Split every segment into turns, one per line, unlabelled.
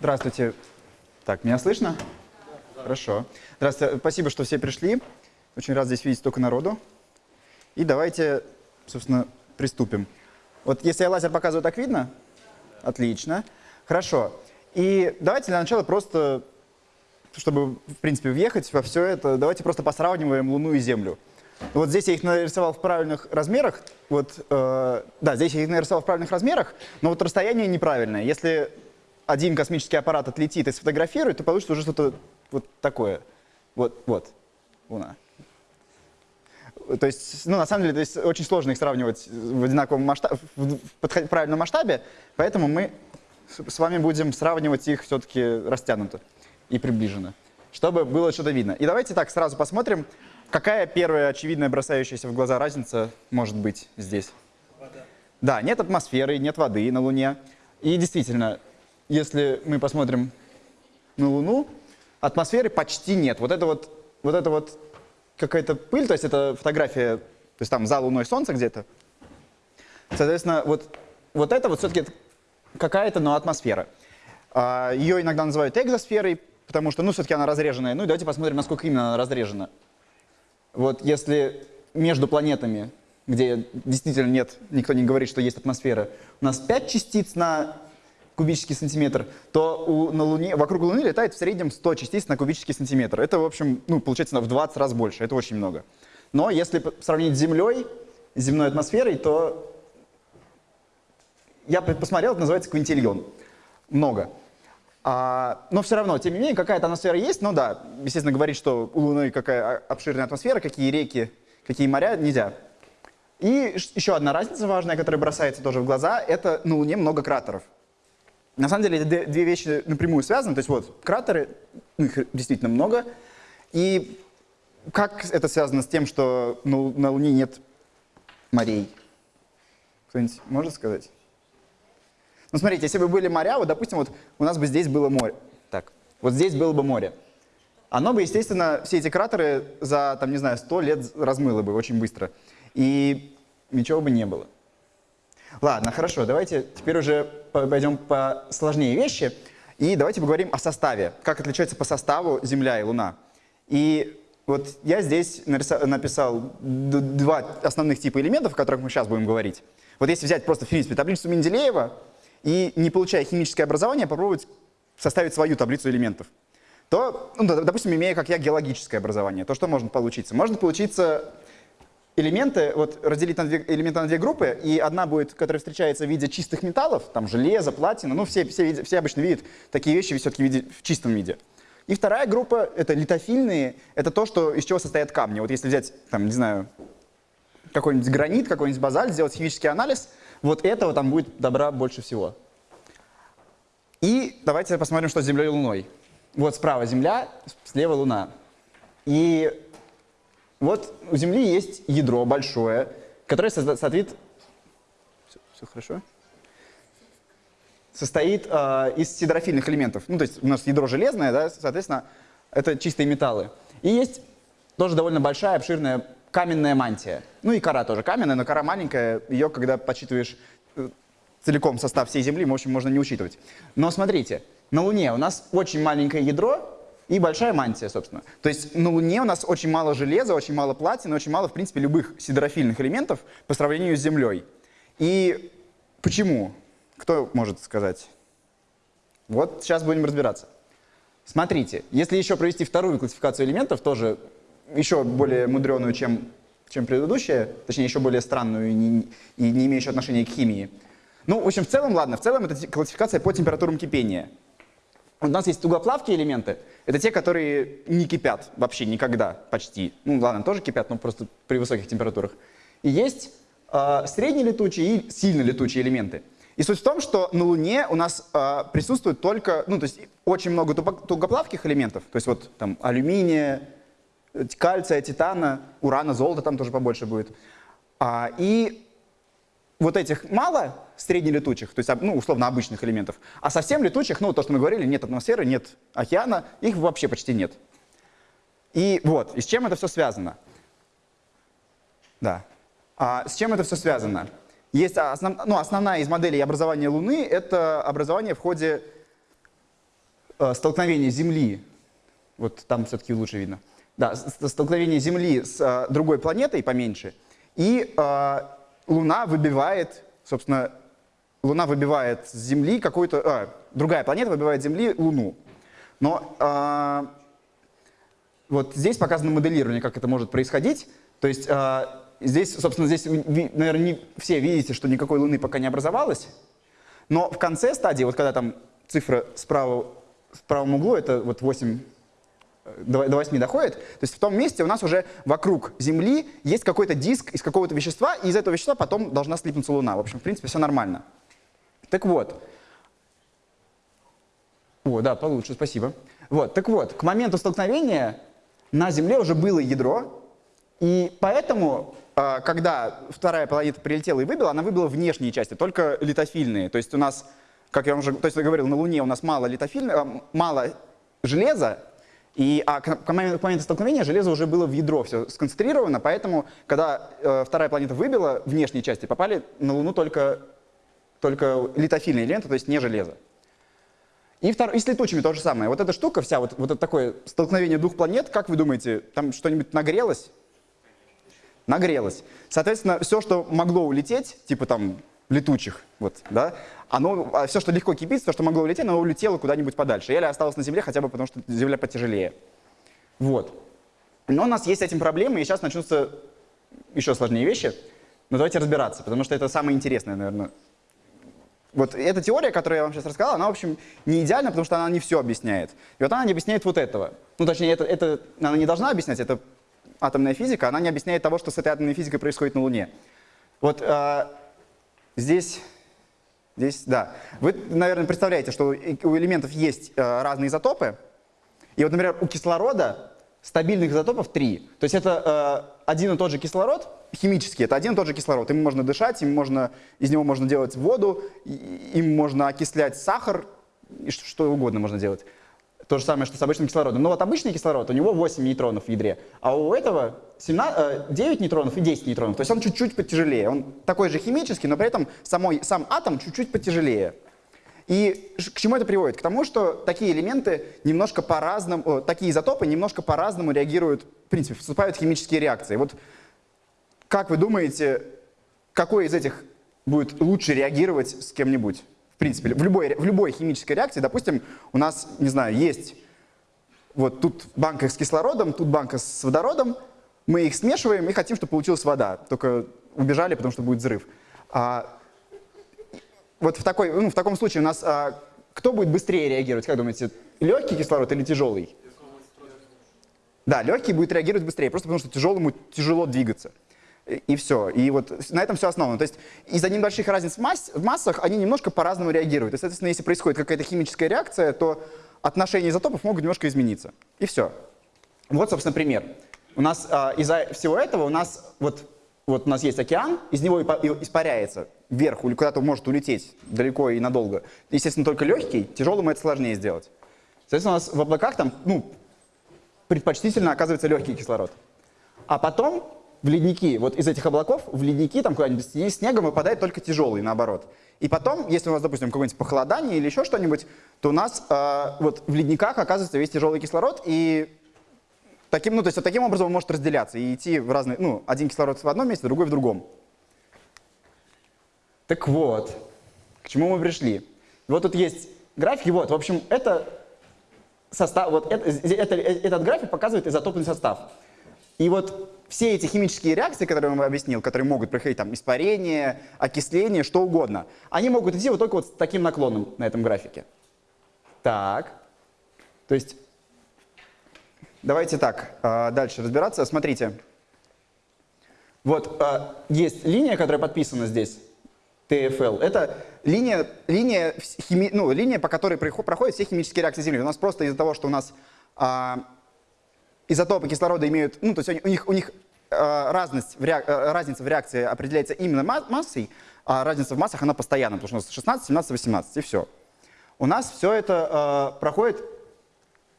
Здравствуйте. Так, меня слышно? Хорошо. Здравствуйте. Спасибо, что все пришли. Очень рад здесь видеть столько народу. И давайте, собственно, приступим. Вот если я лазер показываю, так видно? Отлично. Хорошо. И давайте для начала просто, чтобы, в принципе, въехать во все это, давайте просто посравниваем Луну и Землю. Вот здесь я их нарисовал в правильных размерах. Вот, э, да, здесь я их нарисовал в правильных размерах, но вот расстояние неправильное. Если один космический аппарат отлетит и сфотографирует, то получится уже что-то вот такое. Вот, вот, Луна. То есть, ну, на самом деле, то есть, очень сложно их сравнивать в одинаковом масштабе, в правильном масштабе, поэтому мы с вами будем сравнивать их все-таки растянуто и приближенно, чтобы было что-то видно. И давайте так сразу посмотрим, Какая первая очевидная бросающаяся в глаза разница может быть здесь? Вода. Да, нет атмосферы, нет воды на Луне. И действительно, если мы посмотрим на Луну, атмосферы почти нет. Вот это вот, вот это вот какая-то пыль, то есть это фотография, то есть там за Луной Солнце где-то. Соответственно, вот, вот это вот все-таки какая-то, но атмосфера. А, ее иногда называют экзосферой, потому что, ну, все-таки она разреженная. Ну и давайте посмотрим, насколько именно она разрежена. Вот если между планетами, где действительно нет, никто не говорит, что есть атмосфера, у нас 5 частиц на кубический сантиметр, то у, на Луне, вокруг Луны летает в среднем 100 частиц на кубический сантиметр. Это, в общем, ну, получается в 20 раз больше, это очень много. Но если сравнить с Землей, с земной атмосферой, то я посмотрел, это называется квинтильон. Много. А, но все равно, тем не менее, какая-то атмосфера есть. Ну да, естественно, говорить, что у Луны какая обширная атмосфера, какие реки, какие моря, нельзя. И еще одна разница важная, которая бросается тоже в глаза, это на Луне много кратеров. На самом деле, эти две вещи напрямую связаны. То есть вот, кратеры, ну, их действительно много. И как это связано с тем, что на Луне нет морей? Кто-нибудь может сказать? Ну, смотрите, если бы были моря, вот, допустим, вот у нас бы здесь было море. Так, вот здесь было бы море. Оно бы, естественно, все эти кратеры за, там, не знаю, 100 лет размыло бы очень быстро. И ничего бы не было. Ладно, хорошо, давайте теперь уже пойдем по сложнее вещи. И давайте поговорим о составе. Как отличается по составу Земля и Луна. И вот я здесь написал два основных типа элементов, о которых мы сейчас будем говорить. Вот если взять просто, в принципе, таблицу Менделеева, и, не получая химическое образование, попробовать составить свою таблицу элементов, то, ну, допустим, имея, как я, геологическое образование, то что может получиться? Может получиться элементы, вот разделить на две, элементы на две группы, и одна будет, которая встречается в виде чистых металлов, там железо, платина, ну все, все, все обычно видят такие вещи все-таки в, в чистом виде. И вторая группа — это литофильные, это то, что, из чего состоят камни. Вот если взять, там, не знаю, какой-нибудь гранит, какой-нибудь базальт, сделать химический анализ, вот этого там будет добра больше всего. И давайте посмотрим, что с Землей и Луной. Вот справа Земля, слева Луна. И вот у Земли есть ядро большое, которое состоит... Все, все хорошо? Состоит э, из сидрофильных элементов. Ну, то есть у нас ядро железное, да, соответственно, это чистые металлы. И есть тоже довольно большая, обширная каменная мантия. Ну и кора тоже каменная, но кора маленькая, ее, когда подсчитываешь э, целиком состав всей Земли, в общем, можно не учитывать. Но смотрите, на Луне у нас очень маленькое ядро и большая мантия, собственно. То есть на Луне у нас очень мало железа, очень мало платины, очень мало, в принципе, любых сидрофильных элементов по сравнению с Землей. И почему? Кто может сказать? Вот сейчас будем разбираться. Смотрите, если еще провести вторую классификацию элементов, тоже еще более мудреную, чем, чем предыдущая, точнее, еще более странную и не, и не имеющую отношения к химии. Ну, в общем, в целом, ладно, в целом это классификация по температурам кипения. У нас есть тугоплавкие элементы, это те, которые не кипят вообще никогда, почти. Ну, ладно, тоже кипят, но просто при высоких температурах. И есть э, среднелетучие и сильно летучие элементы. И суть в том, что на Луне у нас э, присутствует только, ну, то есть очень много тугоплавких элементов, то есть вот там алюминия, кальция, титана, урана, золота там тоже побольше будет. А, и вот этих мало среднелетучих, то есть ну, условно обычных элементов, а совсем летучих, ну то, что мы говорили, нет атмосферы, нет океана, их вообще почти нет. И вот, и с чем это все связано? Да. А с чем это все связано? Есть основ, ну, основная из моделей образования Луны — это образование в ходе э, столкновение Земли, вот там все-таки лучше видно, да, столкновение Земли с э, другой планетой поменьше, и э, Луна выбивает, собственно, Луна выбивает с Земли какую-то, а, другая планета выбивает с Земли Луну. Но э, вот здесь показано моделирование, как это может происходить. То есть э, здесь, собственно, здесь, наверное, не все видите, что никакой Луны пока не образовалось. Но в конце стадии, вот когда там цифра справа, в правом углу, это вот 8 до 8 доходит, то есть в том месте у нас уже вокруг Земли есть какой-то диск из какого-то вещества, и из этого вещества потом должна слипнуться Луна. В общем, в принципе, все нормально. Так вот. О, да, получше, спасибо. Вот, так вот, к моменту столкновения на Земле уже было ядро, и поэтому, а, когда вторая планета прилетела и выбила, она выбила внешние части, только литофильные. То есть у нас, как я уже то есть я говорил, на Луне у нас мало, литофильного, мало железа, и, а к, к моменту столкновения железо уже было в ядро все сконцентрировано, поэтому, когда э, вторая планета выбила внешние части, попали на Луну только, только литофильные ленты, то есть не железо. И, втор... и с летучими то же самое. Вот эта штука вся, вот, вот это такое столкновение двух планет, как вы думаете, там что-нибудь нагрелось? Нагрелось. Соответственно, все, что могло улететь, типа там летучих, вот, да, оно, а все, что легко кипит, все, что могло улететь, оно улетело куда-нибудь подальше. Или осталось на Земле хотя бы потому, что Земля потяжелее. Вот. Но у нас есть с этим проблемы, и сейчас начнутся еще сложнее вещи. Но давайте разбираться, потому что это самое интересное, наверное. Вот эта теория, которую я вам сейчас рассказал, она, в общем, не идеальна, потому что она не все объясняет. И вот она не объясняет вот этого. Ну, точнее, это, это она не должна объяснять, это атомная физика, она не объясняет того, что с этой атомной физикой происходит на Луне. Вот э, здесь Здесь, да. Вы, наверное, представляете, что у элементов есть э, разные изотопы. И вот, например, у кислорода стабильных изотопов три. То есть это э, один и тот же кислород, химический, это один и тот же кислород. Им можно дышать, им можно, из него можно делать воду, им можно окислять сахар, и что угодно можно делать. То же самое, что с обычным кислородом. Но вот обычный кислород, у него 8 нейтронов в ядре, а у этого 17, 9 э, нейтронов и 10 нейтронов. То есть он чуть-чуть потяжелее. Он такой же химический, но при этом самой, сам атом чуть-чуть потяжелее. И к чему это приводит? К тому, что такие элементы немножко по-разному, такие изотопы немножко по-разному реагируют, в принципе, вступают в химические реакции. Вот как вы думаете, какой из этих будет лучше реагировать с кем-нибудь? Принципе, в любой, в любой химической реакции, допустим, у нас, не знаю, есть вот тут банка с кислородом, тут банка с водородом, мы их смешиваем и хотим, чтобы получилась вода. Только убежали, потому что будет взрыв. А, вот в, такой, ну, в таком случае у нас а, кто будет быстрее реагировать, как думаете, легкий кислород или тяжелый? Да, легкий будет реагировать быстрее, просто потому что тяжелому тяжело двигаться и все. И вот на этом все основано. То есть из-за небольших разниц в, масс, в массах они немножко по-разному реагируют. И, соответственно, если происходит какая-то химическая реакция, то отношения изотопов могут немножко измениться. И все. Вот, собственно, пример. У нас а, из-за всего этого у нас вот, вот у нас есть океан, из него испаряется вверх, или куда-то может улететь далеко и надолго. Естественно, только легкий, тяжелым это сложнее сделать. Соответственно, у нас в облаках там, ну, предпочтительно оказывается легкий кислород. А потом в ледники, вот из этих облаков, в ледники там куда-нибудь снегом выпадает только тяжелый, наоборот. И потом, если у нас, допустим, какое-нибудь похолодание или еще что-нибудь, то у нас э, вот в ледниках оказывается весь тяжелый кислород, и таким, ну, то есть, вот таким образом он может разделяться и идти в разные, ну, один кислород в одном месте, другой в другом. Так вот, к чему мы пришли? Вот тут есть графики, вот, в общем, это состав, вот это, это, этот график показывает изотопный состав. И вот все эти химические реакции, которые я вам объяснил, которые могут проходить, там, испарение, окисление, что угодно, они могут идти вот только вот с таким наклоном на этом графике. Так, то есть, давайте так, а, дальше разбираться. Смотрите, вот а, есть линия, которая подписана здесь, TFL. Это линия, линия, хими, ну, линия, по которой проходят все химические реакции Земли. У нас просто из-за того, что у нас а, изотопы кислорода имеют, ну, то есть у них, у них э, разность в реак, э, разница в реакции определяется именно массой, а разница в массах, она постоянна, потому что у нас 16, 17, 18, и все. У нас все это э, проходит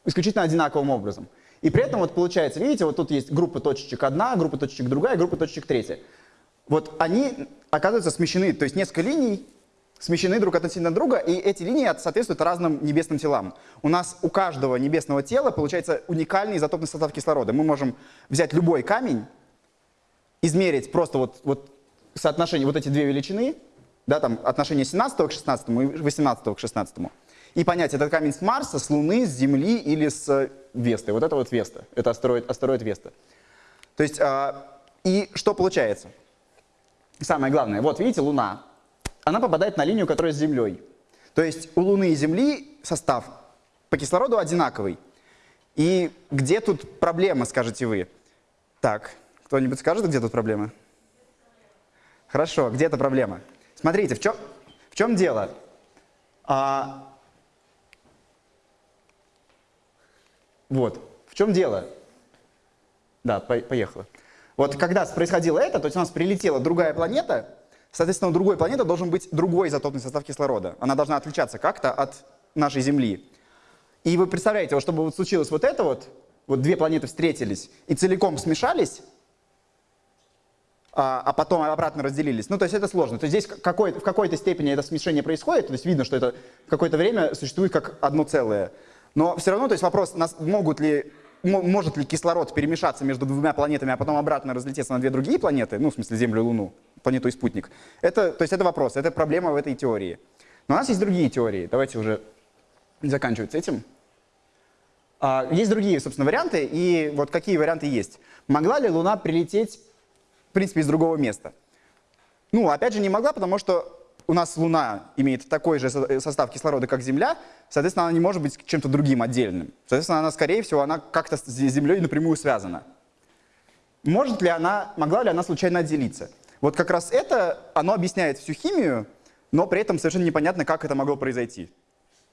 исключительно одинаковым образом. И при этом вот получается, видите, вот тут есть группа точечек одна, группа точечек другая, группа точечек третья. Вот они оказываются смещены, то есть несколько линий смещены друг относительно друга, и эти линии соответствуют разным небесным телам. У нас у каждого небесного тела получается уникальный изотопный состав кислорода. Мы можем взять любой камень, измерить просто вот, вот соотношение, вот эти две величины, да, там отношение 17 к 16 и 18 к 16, и понять, этот камень с Марса, с Луны, с Земли или с Весты. Вот это вот Веста, это астероид, астероид Веста. То есть, э, и что получается? Самое главное, вот видите, Луна, она попадает на линию, которая с Землей. То есть у Луны и Земли состав по кислороду одинаковый. И где тут проблема, скажете вы? Так, кто-нибудь скажет, где тут проблема? Хорошо, где эта проблема? Смотрите, в чем, в чем дело? А, вот, в чем дело? Да, по поехала. Вот когда происходило это, то есть у нас прилетела другая планета, соответственно, у другой планеты должен быть другой изотопный состав кислорода. Она должна отличаться как-то от нашей Земли. И вы представляете, вот чтобы вот случилось вот это вот, вот две планеты встретились и целиком смешались, а, а потом обратно разделились. Ну, то есть это сложно. То есть здесь какой, в какой-то степени это смешение происходит, то есть видно, что это какое-то время существует как одно целое. Но все равно, то есть вопрос, нас, могут ли может ли кислород перемешаться между двумя планетами, а потом обратно разлететься на две другие планеты, ну, в смысле Землю и Луну, планету и спутник, это, то есть это вопрос, это проблема в этой теории. Но у нас есть другие теории, давайте уже заканчивать с этим. А, есть другие, собственно, варианты, и вот какие варианты есть. Могла ли Луна прилететь, в принципе, из другого места? Ну, опять же, не могла, потому что у нас Луна имеет такой же состав кислорода, как Земля, соответственно, она не может быть чем-то другим отдельным. Соответственно, она, скорее всего, она как-то с Землей напрямую связана. Может ли она, могла ли она случайно отделиться? Вот как раз это, оно объясняет всю химию, но при этом совершенно непонятно, как это могло произойти.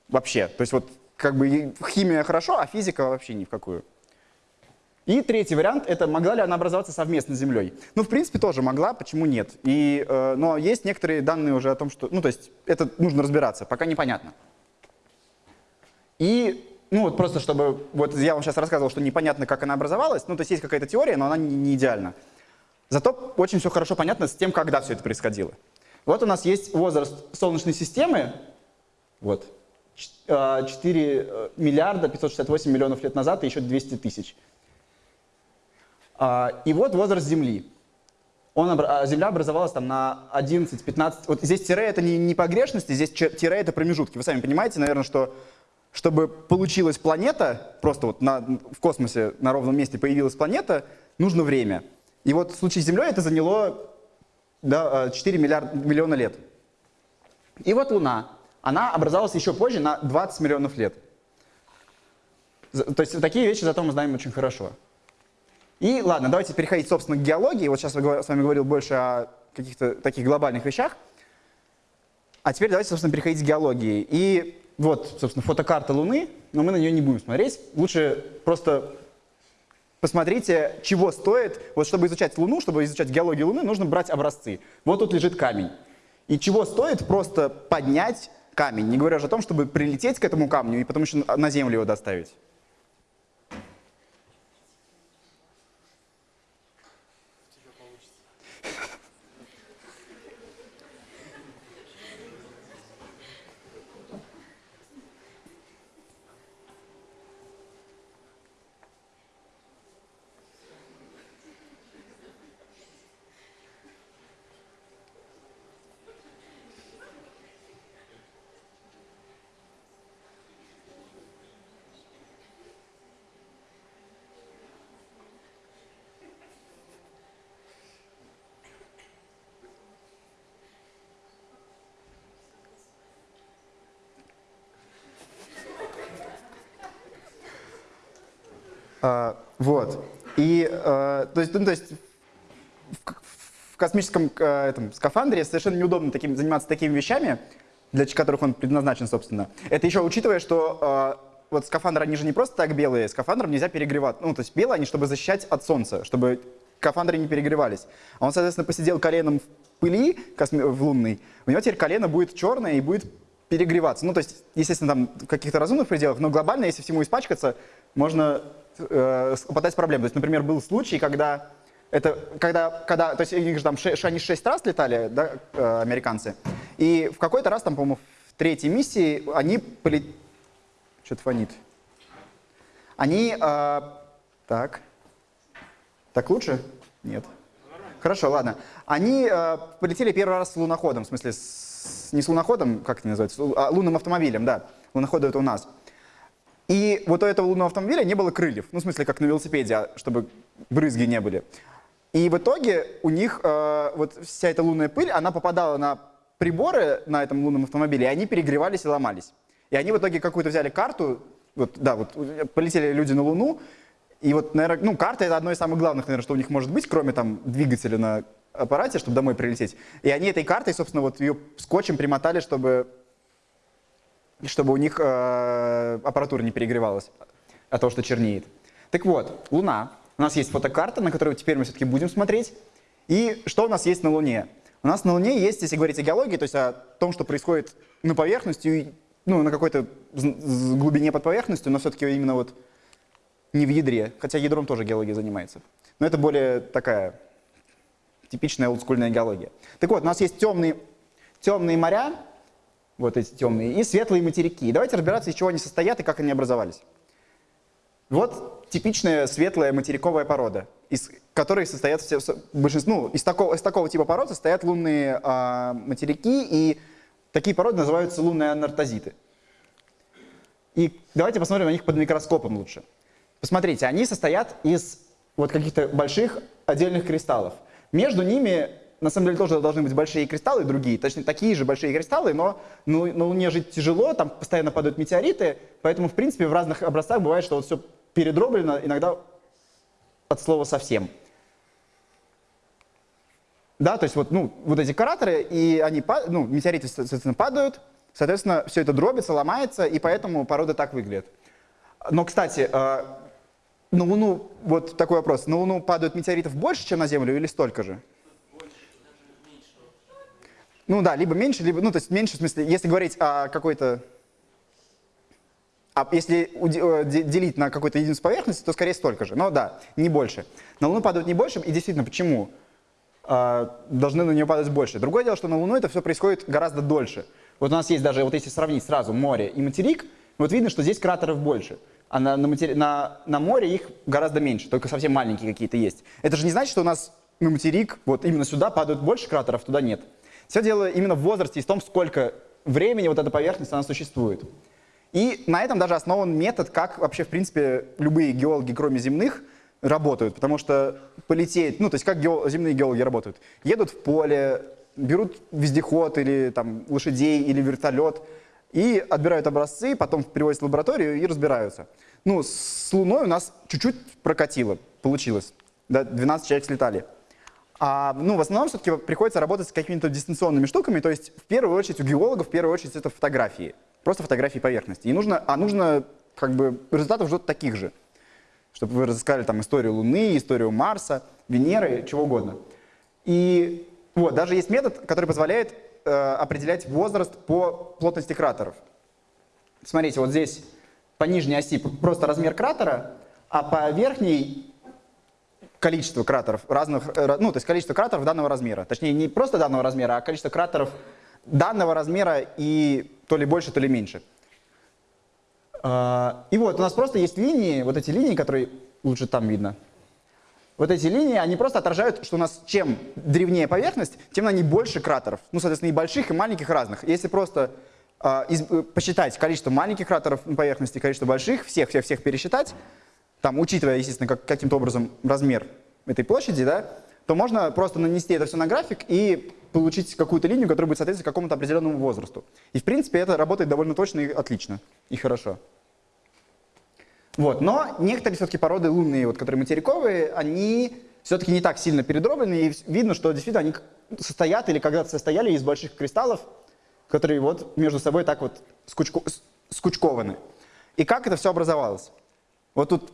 Вообще. То есть вот как бы химия хорошо, а физика вообще ни в какую. И третий вариант — это могла ли она образоваться совместно с Землей. Ну, в принципе, тоже могла, почему нет. И, э, но есть некоторые данные уже о том, что... Ну, то есть это нужно разбираться, пока непонятно. И, ну, вот просто чтобы... Вот я вам сейчас рассказывал, что непонятно, как она образовалась. Ну, то есть есть какая-то теория, но она не, не идеальна. Зато очень все хорошо понятно с тем, когда все это происходило. Вот у нас есть возраст Солнечной системы. Вот. 4 э, э, миллиарда 568 миллионов лет назад и еще 200 тысяч. А, и вот возраст Земли. Он, а, Земля образовалась там на 11-15... Вот здесь тире это не, не погрешности, здесь тире это промежутки. Вы сами понимаете, наверное, что чтобы получилась планета, просто вот на, в космосе на ровном месте появилась планета, нужно время. И вот в случае с Землей это заняло да, 4 миллиарда, миллиона лет. И вот Луна. Она образовалась еще позже, на 20 миллионов лет. То есть такие вещи зато мы знаем очень хорошо. И ладно, давайте переходить, собственно, к геологии. Вот сейчас я с вами говорил больше о каких-то таких глобальных вещах. А теперь давайте, собственно, переходить к геологии. И вот, собственно, фотокарта Луны, но мы на нее не будем смотреть. Лучше просто посмотрите, чего стоит. Вот чтобы изучать Луну, чтобы изучать геологию Луны, нужно брать образцы. Вот тут лежит камень. И чего стоит просто поднять камень, не говоря уже о том, чтобы прилететь к этому камню и потом еще на Землю его доставить. А, вот. И, а, то есть, ну, то есть в, в космическом а, этом, скафандре совершенно неудобно таким, заниматься такими вещами, для которых он предназначен, собственно. Это еще учитывая, что а, вот скафандры, они же не просто так белые, скафандром нельзя перегревать. Ну, то есть белые они, чтобы защищать от солнца, чтобы скафандры не перегревались. А он, соответственно, посидел коленом в пыли косми в лунной, у него теперь колено будет черное и будет перегреваться. Ну, то есть, естественно, там в каких-то разумных пределах, но глобально, если всему испачкаться, можно э, попадать в проблемы. То есть, например, был случай, когда это, когда, когда, то есть, они же там ш, они шесть раз летали, да, э, американцы, И в какой-то раз, там, по-моему, в третьей миссии они полетели... Что-то фонит. Они... Э, так. Так лучше? Нет. Хорошо, ладно. Они э, полетели первый раз с луноходом, в смысле, с, не с луноходом, как это называется, а лунным автомобилем, да. Луноходы это у нас. И вот у этого лунного автомобиля не было крыльев, ну, в смысле, как на велосипеде, а чтобы брызги не были. И в итоге у них э, вот вся эта лунная пыль, она попадала на приборы на этом лунном автомобиле, и они перегревались и ломались. И они в итоге какую-то взяли карту, вот, да, вот полетели люди на Луну, и вот, наверное, ну, карта — это одно из самых главных, наверное, что у них может быть, кроме там двигателя на аппарате, чтобы домой прилететь. И они этой картой, собственно, вот ее скотчем примотали, чтобы, чтобы у них э, аппаратура не перегревалась от того, что чернеет. Так вот, Луна. У нас есть фотокарта, на которую теперь мы все-таки будем смотреть. И что у нас есть на Луне? У нас на Луне есть, если говорить о геологии, то есть о том, что происходит на поверхности, ну, на какой-то глубине под поверхностью, но все-таки именно вот не в ядре, хотя ядром тоже геология занимается. Но это более такая типичная олдскульная геология. Так вот, у нас есть темные, темные моря, вот эти темные, и светлые материки. давайте разбираться, из чего они состоят и как они образовались. Вот типичная светлая материковая порода, из которой состоят все, большинство, ну, из такого, из такого типа пород состоят лунные э, материки, и такие породы называются лунные анартозиты. И давайте посмотрим на них под микроскопом лучше. Посмотрите, они состоят из вот каких-то больших отдельных кристаллов. Между ними, на самом деле, тоже должны быть большие кристаллы другие, точнее, такие же большие кристаллы, но ну, на Луне жить тяжело, там постоянно падают метеориты, поэтому, в принципе, в разных образцах бывает, что вот все передроблено, иногда от слова совсем. Да, то есть вот, ну, вот эти кратеры, и они, ну, метеориты, соответственно, падают, соответственно, все это дробится, ломается, и поэтому породы так выглядят. Но, кстати, э, на Луну, вот такой вопрос, на Луну падают метеоритов больше, чем на Землю, или столько же? Ну да, либо меньше, либо, ну то есть меньше, в смысле, если говорить о какой-то, а если э, делить на какую-то единицу поверхности, то скорее столько же, но да, не больше. На Луну падают не больше, и действительно, почему? А, должны на нее падать больше. Другое дело, что на Луну это все происходит гораздо дольше. Вот у нас есть даже, вот если сравнить сразу море и материк, вот видно, что здесь кратеров больше а на, на, матери... на, на море их гораздо меньше, только совсем маленькие какие-то есть. Это же не значит, что у нас на материк, вот именно сюда падают больше кратеров, туда нет. Все дело именно в возрасте и в том, сколько времени вот эта поверхность она существует. И на этом даже основан метод, как вообще, в принципе, любые геологи, кроме земных, работают. Потому что полететь, ну, то есть как гео, земные геологи работают? Едут в поле, берут вездеход или там лошадей или вертолет, и отбирают образцы, потом привозят в лабораторию и разбираются. Ну, с Луной у нас чуть-чуть прокатило, получилось. Да, 12 человек слетали. А, ну, в основном все-таки приходится работать с какими-то дистанционными штуками, то есть в первую очередь у геологов, в первую очередь это фотографии, просто фотографии поверхности. И нужно, а нужно как бы результатов ждут таких же, чтобы вы разыскали там историю Луны, историю Марса, Венеры, чего угодно. И вот, даже есть метод, который позволяет Э, определять возраст по плотности кратеров. Смотрите, вот здесь по нижней оси просто размер кратера, а по верхней количество кратеров разных, э, ну, то есть количество кратеров данного размера. Точнее, не просто данного размера, а количество кратеров данного размера и то ли больше, то ли меньше. А, и вот у нас просто есть линии, вот эти линии, которые лучше там видно, вот эти линии, они просто отражают, что у нас чем древнее поверхность, тем на ней больше кратеров. Ну, соответственно, и больших, и маленьких разных. Если просто э, из, посчитать количество маленьких кратеров на поверхности, количество больших, всех-всех-всех пересчитать, там, учитывая, естественно, как, каким-то образом размер этой площади, да, то можно просто нанести это все на график и получить какую-то линию, которая будет соответствовать какому-то определенному возрасту. И, в принципе, это работает довольно точно и отлично, и хорошо. Вот. Но некоторые все-таки породы лунные, вот, которые материковые, они все-таки не так сильно передроблены, и видно, что действительно они состоят или когда-то состояли из больших кристаллов, которые вот между собой так вот скучко, скучкованы. И как это все образовалось? Вот тут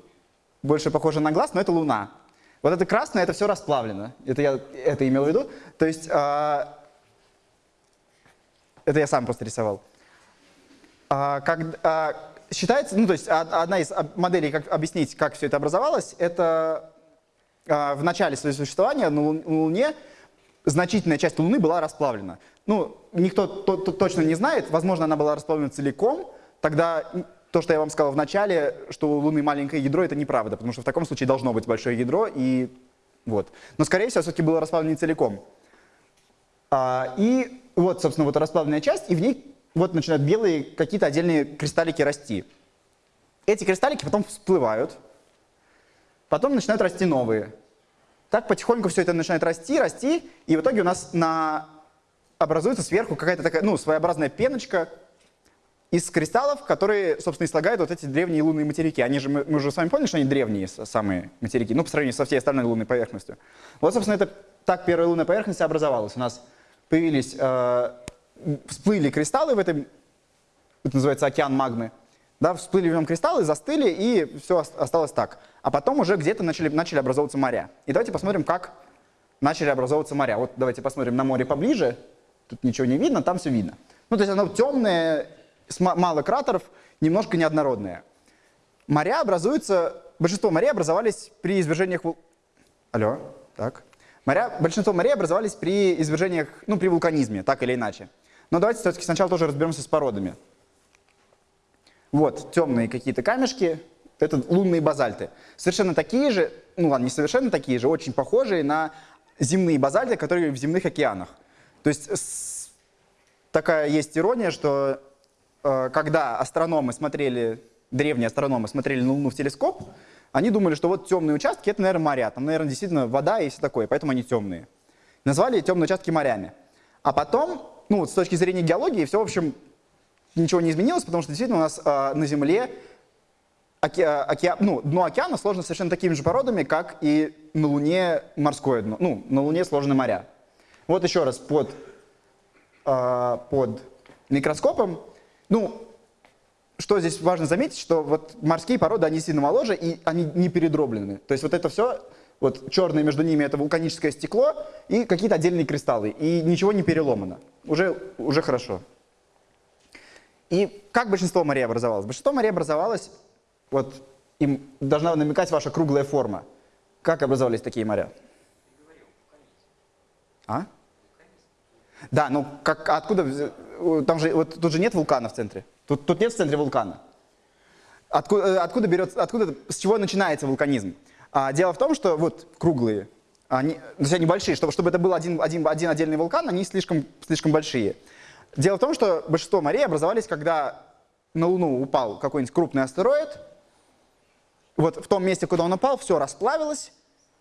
больше похоже на глаз, но это Луна. Вот это красное, это все расплавлено. Это я это имел в виду. То есть, э, это я сам просто рисовал. А, как, а, Считается, ну то есть одна из моделей, как объяснить, как все это образовалось, это в начале своего существования на Луне значительная часть Луны была расплавлена. Ну, никто то, то, точно не знает, возможно, она была расплавлена целиком, тогда то, что я вам сказал в начале, что у Луны маленькое ядро, это неправда, потому что в таком случае должно быть большое ядро, и вот. Но, скорее всего, все-таки было расплавлено не целиком. А, и вот, собственно, вот расплавленная часть, и в ней вот начинают белые какие-то отдельные кристаллики расти. Эти кристаллики потом всплывают, потом начинают расти новые. Так потихоньку все это начинает расти, расти, и в итоге у нас на... образуется сверху какая-то такая, ну, своеобразная пеночка из кристаллов, которые, собственно, и слагают вот эти древние лунные материки. Они же, мы, уже с вами поняли, что они древние самые материки, ну, по сравнению со всей остальной лунной поверхностью. Вот, собственно, это так первая лунная поверхность образовалась. У нас появились, э, всплыли кристаллы в этом, это называется океан магмы, да, всплыли в нем кристаллы, застыли, и все осталось так. А потом уже где-то начали, начали образовываться моря. И давайте посмотрим, как начали образовываться моря. Вот давайте посмотрим на море поближе. Тут ничего не видно, там все видно. Ну, то есть оно темное, мало кратеров, немножко неоднородное. Моря образуются, большинство морей образовались при извержениях... Алло, так. Моря, большинство морей образовались при извержениях, ну, при вулканизме, так или иначе. Но давайте все-таки сначала тоже разберемся с породами. Вот, темные какие-то камешки, это лунные базальты. Совершенно такие же, ну ладно, не совершенно такие же, очень похожие на земные базальты, которые в земных океанах. То есть такая есть ирония, что когда астрономы смотрели, древние астрономы смотрели на Луну в телескоп, они думали, что вот темные участки — это, наверное, моря. Там, наверное, действительно вода и все такое, поэтому они темные. Назвали темные участки морями. А потом, ну, с точки зрения геологии, все, в общем, ничего не изменилось, потому что действительно у нас э, на Земле оке, оке, ну, дно океана сложно совершенно такими же породами, как и на Луне морское дно. Ну, на Луне сложны моря. Вот еще раз, под, э, под микроскопом, ну, что здесь важно заметить, что вот морские породы, они сильно моложе, и они не передроблены. То есть вот это все, вот черное между ними это вулканическое стекло и какие-то отдельные кристаллы, и ничего не переломано. Уже, уже хорошо. И как большинство морей образовалось? Большинство морей образовалось, вот им должна намекать ваша круглая форма. Как образовались такие моря? А? Да, ну как, откуда, там же, вот тут же нет вулкана в центре. Тут, тут нет в центре вулкана. Откуда, э, откуда берется, откуда, с чего начинается вулканизм? А, дело в том, что вот круглые, они, то есть они большие, чтобы, чтобы это был один, один, один отдельный вулкан, они слишком, слишком большие. Дело в том, что большинство морей образовались, когда на Луну упал какой-нибудь крупный астероид. Вот в том месте, куда он упал, все расплавилось,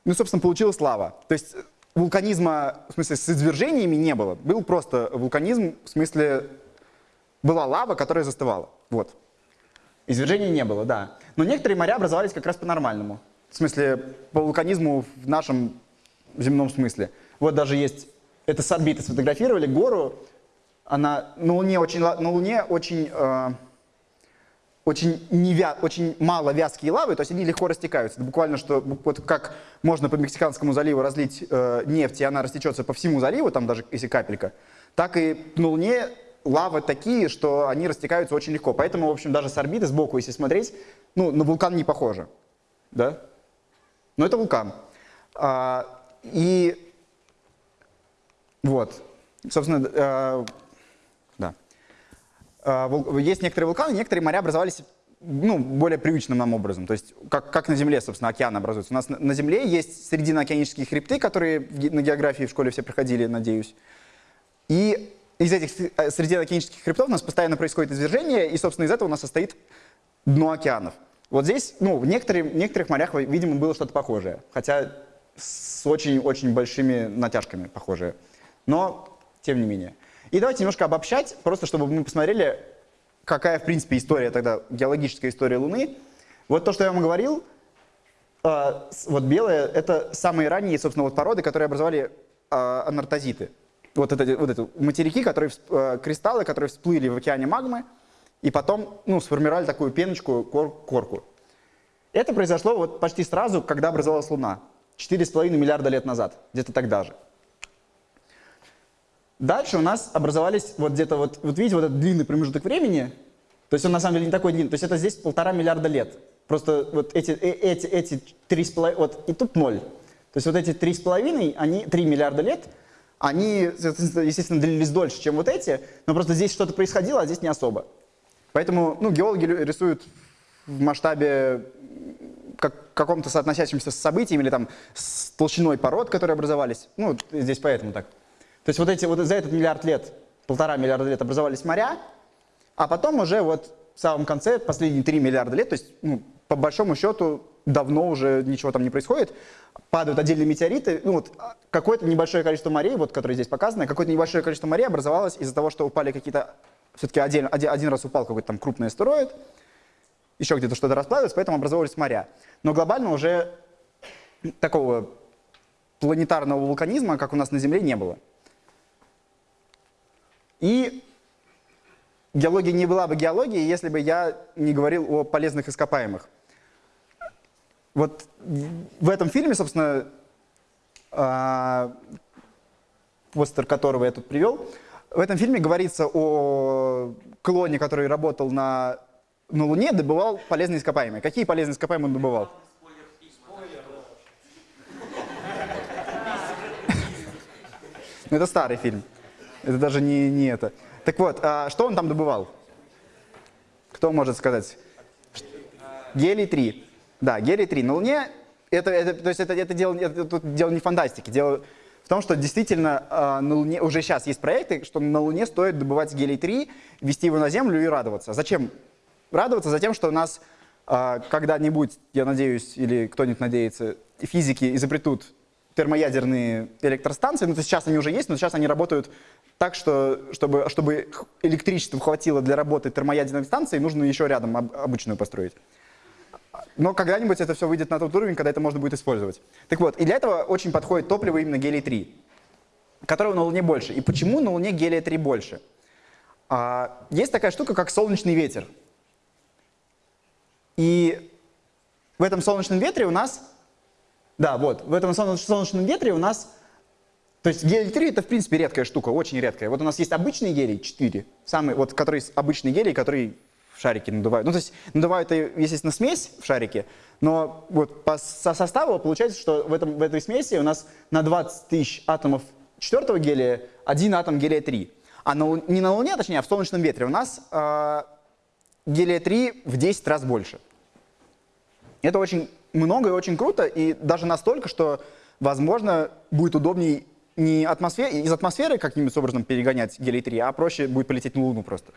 ну, собственно, получилась лава. То есть вулканизма, в смысле, с извержениями не было. Был просто вулканизм, в смысле, была лава, которая застывала. Вот. Извержений не было, да. Но некоторые моря образовались как раз по-нормальному. В смысле, по вулканизму в нашем земном смысле. Вот даже есть, это с орбиты сфотографировали гору, она на Луне очень, на Луне очень, э, очень, невя, очень мало вязкие лавы, то есть они легко растекаются. Это буквально, что вот как можно по Мексиканскому заливу разлить э, нефть, и она растечется по всему заливу, там даже если капелька, так и на Луне лавы такие, что они растекаются очень легко. Поэтому, в общем, даже с орбиты, сбоку, если смотреть, ну, на вулкан не похоже. Да? Но это вулкан. А, и вот, собственно, а, есть некоторые вулканы, некоторые моря образовались ну, более привычным нам образом. То есть как, как на Земле, собственно, океан образуется. У нас на, на Земле есть срединно-океанические хребты, которые на географии в школе все проходили, надеюсь. И из этих э, срединно-океанических хребтов у нас постоянно происходит извержение, и, собственно, из этого у нас состоит дно океанов. Вот здесь, ну, в некоторых, в некоторых морях, видимо, было что-то похожее, хотя с очень-очень большими натяжками похожее. Но, тем не менее. И давайте немножко обобщать, просто чтобы мы посмотрели, какая, в принципе, история тогда, геологическая история Луны. Вот то, что я вам говорил, э, вот белое, это самые ранние, собственно, вот породы, которые образовали э, анартозиты. Вот это, вот это материки, которые, э, кристаллы, которые всплыли в океане магмы, и потом ну, сформировали такую пеночку, кор корку. Это произошло вот почти сразу, когда образовалась Луна. 4,5 миллиарда лет назад, где-то тогда же. Дальше у нас образовались вот где-то, вот, вот видите, вот этот длинный промежуток времени, то есть он на самом деле не такой длинный, то есть это здесь полтора миллиарда лет. Просто вот эти, э, эти, эти три с половиной, вот и тут ноль. То есть вот эти три с половиной, они, три миллиарда лет, они, естественно, длились дольше, чем вот эти, но просто здесь что-то происходило, а здесь не особо. Поэтому ну, геологи рисуют в масштабе как, каком-то соотносящемся с событиями или там с толщиной пород, которые образовались. Ну, здесь поэтому так. То есть вот, эти, вот за этот миллиард лет, полтора миллиарда лет образовались моря, а потом уже вот в самом конце, последние 3 миллиарда лет, то есть ну, по большому счету давно уже ничего там не происходит, падают отдельные метеориты, ну вот какое-то небольшое количество морей, вот которые здесь показаны, какое-то небольшое количество морей образовалось из-за того, что упали какие-то, все-таки один, один раз упал какой-то там крупный астероид, еще где-то что-то расплавилось, поэтому образовались моря. Но глобально уже такого планетарного вулканизма, как у нас на Земле, не было. И геология не была бы геологией, если бы я не говорил о полезных ископаемых. Вот в этом фильме, собственно, а, постер которого я тут привел, в этом фильме говорится о клоне, который работал на, на Луне, добывал полезные ископаемые. Какие полезные ископаемые он добывал? Ну, это старый фильм. Это даже не, не это. Так вот, а что он там добывал? Кто может сказать? Гелий-3. Да, гелий-3. На Луне, это, это, то есть это, это, дело, это тут дело не фантастики, дело в том, что действительно э, на Луне, уже сейчас есть проекты, что на Луне стоит добывать гелий-3, вести его на Землю и радоваться. Зачем радоваться? Затем, что у нас э, когда-нибудь, я надеюсь, или кто-нибудь надеется, физики изобретут термоядерные электростанции, ну, сейчас они уже есть, но сейчас они работают так, что чтобы, чтобы электричества хватило для работы термоядерной станции, нужно еще рядом обычную построить. Но когда-нибудь это все выйдет на тот уровень, когда это можно будет использовать. Так вот, и для этого очень подходит топливо именно гелий-3, которого на Луне больше. И почему на Луне гелия-3 больше? А, есть такая штука, как солнечный ветер. И в этом солнечном ветре у нас, да, вот, в этом солнечном ветре у нас то есть гелий-3 это в принципе редкая штука, очень редкая. Вот у нас есть обычный гелий 4, самый, вот, который обычный гелий, который в шарике надувают. Ну, то есть надувают, естественно, смесь в шарике, но вот по со составу получается, что в, этом, в этой смеси у нас на 20 тысяч атомов четвертого гелия один атом гелия-3. А на, не на Луне, точнее, а в солнечном ветре у нас э, гелия-3 в 10 раз больше. Это очень много и очень круто, и даже настолько, что, возможно, будет удобнее не атмосфер... из атмосферы каким-нибудь образом перегонять гелий-3, а проще будет полететь на Луну просто.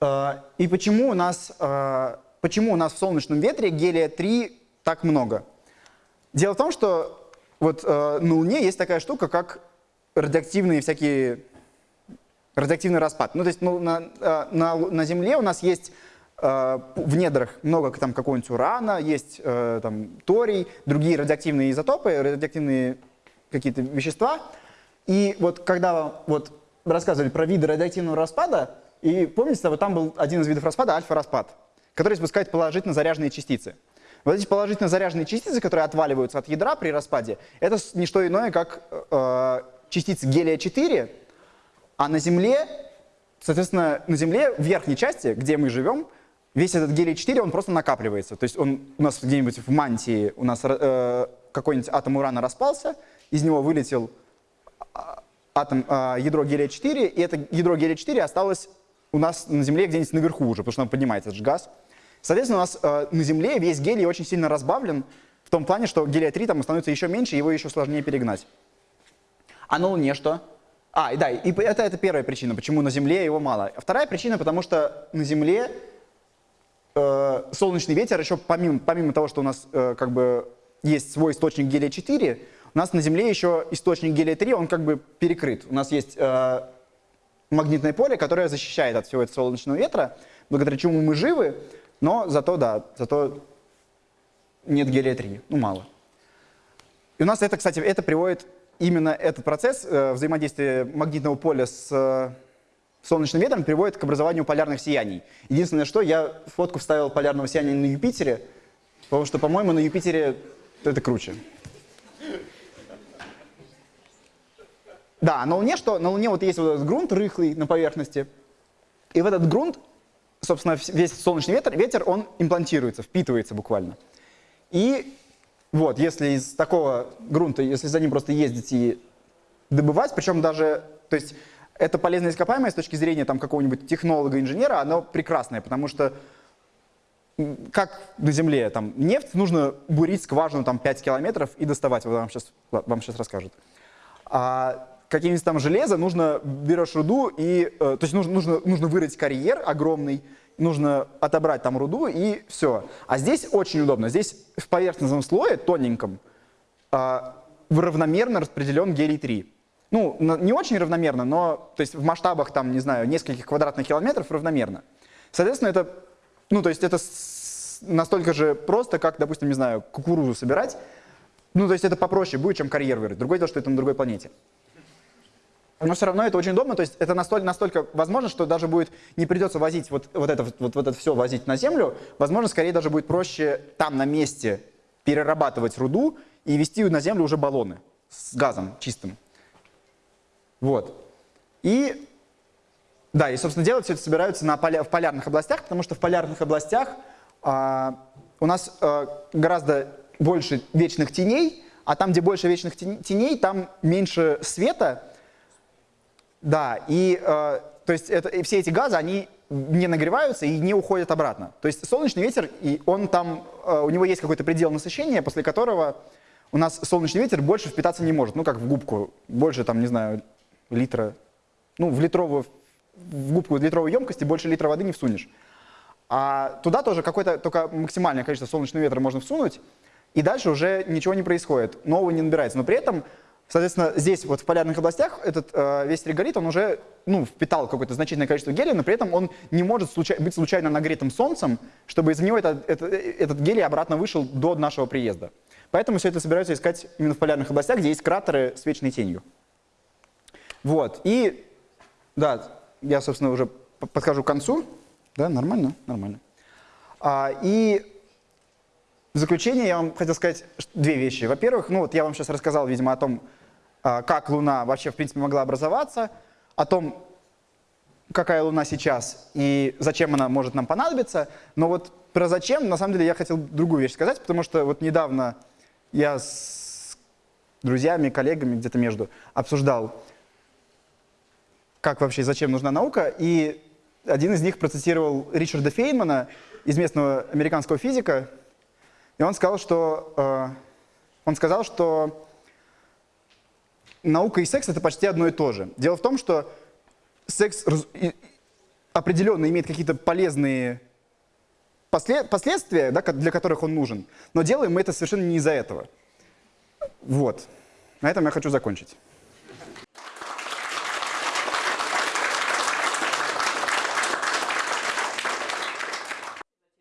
А, и почему у нас, а, почему у нас в солнечном ветре гелия-3 так много? Дело в том, что вот а, на Луне есть такая штука, как радиоактивные всякие радиоактивный распад. Ну, то есть ну, на, на, на Земле у нас есть в недрах много там какого-нибудь урана, есть э, там торий, другие радиоактивные изотопы, радиоактивные какие-то вещества. И вот когда вот рассказывали про виды радиоактивного распада, и помните, вот там был один из видов распада, альфа-распад, который испускает положительно заряженные частицы. Вот эти положительно заряженные частицы, которые отваливаются от ядра при распаде, это не что иное, как э, частицы гелия-4, а на Земле, соответственно, на Земле в верхней части, где мы живем, весь этот гелий-4, он просто накапливается. То есть он у нас где-нибудь в мантии, у нас э, какой-нибудь атом урана распался, из него вылетел а, атом, э, ядро гелия-4, и это ядро гелия-4 осталось у нас на Земле где-нибудь наверху уже, потому что он поднимается, это же газ. Соответственно, у нас э, на Земле весь гелий очень сильно разбавлен, в том плане, что гелия-3 там становится еще меньше, его еще сложнее перегнать. А на Луне что? А, да, и это, это первая причина, почему на Земле его мало. Вторая причина, потому что на Земле э, солнечный ветер еще помимо, помимо того, что у нас э, как бы есть свой источник гелия-4, у нас на Земле еще источник гелия-3, он как бы перекрыт. У нас есть э, магнитное поле, которое защищает от всего этого солнечного ветра, благодаря чему мы живы, но зато, да, зато нет гелия-3, ну мало. И у нас это, кстати, это приводит именно этот процесс э, взаимодействия магнитного поля с э, солнечным ветром приводит к образованию полярных сияний. Единственное, что я фотку вставил полярного сияния на Юпитере, потому что, по-моему, на Юпитере это круче. Да, на Луне что? На Луне вот есть вот этот грунт рыхлый на поверхности, и в этот грунт, собственно, весь солнечный ветер, ветер, он имплантируется, впитывается буквально. И вот, если из такого грунта, если за ним просто ездить и добывать, причем даже, то есть это полезное ископаемое с точки зрения там какого-нибудь технолога, инженера, оно прекрасное, потому что как на Земле, там, нефть, нужно бурить скважину там 5 километров и доставать, вот вам сейчас, вам сейчас расскажут. А какие-нибудь там железо, нужно берешь руду и, э, то есть нужно, нужно, нужно вырыть карьер огромный, нужно отобрать там руду и все. А здесь очень удобно, здесь в поверхностном слое, тоненьком, э, равномерно распределен гелий-3. Ну, не очень равномерно, но то есть в масштабах там, не знаю, нескольких квадратных километров равномерно. Соответственно, это ну, то есть это настолько же просто, как, допустим, не знаю, кукурузу собирать. Ну, то есть это попроще будет, чем карьер вырыть. Другое дело, что это на другой планете. Но все равно это очень удобно, то есть это настолько, настолько возможно, что даже будет не придется возить вот, вот, это, вот, вот это все возить на землю, возможно, скорее даже будет проще там на месте перерабатывать руду и вести на землю уже баллоны с газом чистым. Вот. И да, и, собственно, делать все это собираются на поля, в полярных областях, потому что в полярных областях а, у нас а, гораздо больше вечных теней, а там, где больше вечных теней, там меньше света. Да, и а, то есть это, и все эти газы, они не нагреваются и не уходят обратно. То есть солнечный ветер, и он там, а, у него есть какой-то предел насыщения, после которого у нас солнечный ветер больше впитаться не может. Ну, как в губку, больше, там, не знаю, литра, ну, в литровую в губку литровой емкости больше литра воды не всунешь. А туда тоже какое-то только максимальное количество солнечного ветра можно всунуть, и дальше уже ничего не происходит, нового не набирается. Но при этом, соответственно, здесь вот в полярных областях этот э, весь реголит, он уже ну, впитал какое-то значительное количество гелия, но при этом он не может случай быть случайно нагретым солнцем, чтобы из него это, это, этот гелий обратно вышел до нашего приезда. Поэтому все это собираются искать именно в полярных областях, где есть кратеры с вечной тенью. Вот, и, да, я, собственно, уже подхожу к концу. Да, нормально? Нормально. А, и в заключение я вам хотел сказать две вещи. Во-первых, ну вот я вам сейчас рассказал, видимо, о том, а, как Луна вообще, в принципе, могла образоваться, о том, какая Луна сейчас и зачем она может нам понадобиться. Но вот про зачем, на самом деле, я хотел другую вещь сказать, потому что вот недавно я с друзьями, коллегами где-то между обсуждал как вообще, зачем нужна наука, и один из них процитировал Ричарда Фейнмана, известного американского физика, и он сказал, что, э, он сказал, что наука и секс — это почти одно и то же. Дело в том, что секс определенно имеет какие-то полезные последствия, да, для которых он нужен, но делаем мы это совершенно не из-за этого. Вот. На этом я хочу закончить.